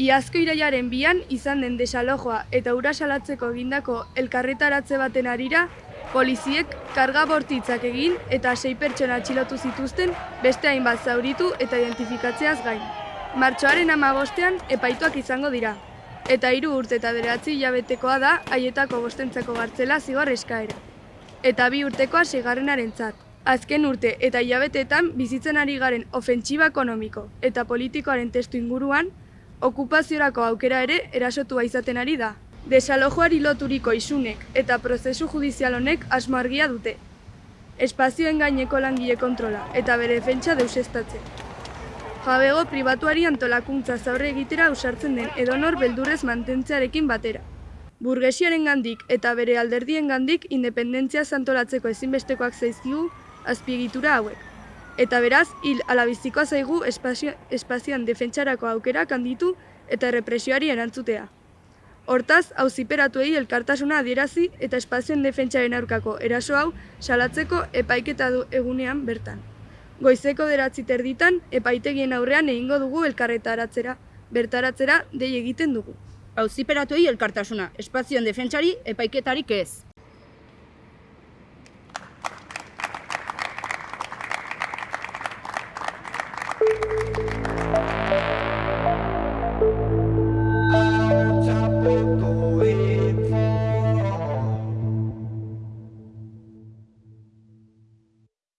Iazko iraiaren bian izan den desalojoa eta ura salatzeko egindako elkarretaratze baten arira, poliziek karga bortitzak egin eta sei pertsona atxilotu zituzten beste hainbat zauritu eta identifikatzeaz gain. Martxoaren amabostean epaituak izango dira. Eta hiru urte eta beratzi hilabetekoa da haietako bostentzako gartzela zigor eskaera. Eta bi urtekoa sigarrenaren zat. Azken urte eta hilabeteetan bizitzen ari garen ofentsiba ekonomiko eta politikoaren testu inguruan, okupaziorako aukera ere erasotua izaten ari da. Desalojoari loturiko isunek eta prozesu judizial honek asmo argia dute. Espazioen gaineko langile kontrola eta bere defentsa deusestatzen. Jabego pribatuari antolakuntza zaurre egitera usartzen den edonor beldurrez mantentzearekin batera. Burgesiaren gandik eta bere alderdien gandik independentzia zantolatzeko ezinbestekoak zaizkigu azpiegitura hauek. Eta beraz, hil alabizikoa zaigu espazio, espazioan defentsarako aukerak handitu eta represioari erantzutea. Hortaz, auziperatuei elkartasuna adierazi eta espazioen defentsaren aurkako eraso hau salatzeko epaiketa du egunean bertan. Goizeko deratzi terditan, epaitegien aurrean egingo dugu elkarretaratzera, bertaratzera dei egiten dugu. Auziperatuei elkartasuna, espazioen defentsari epaiketarik ez.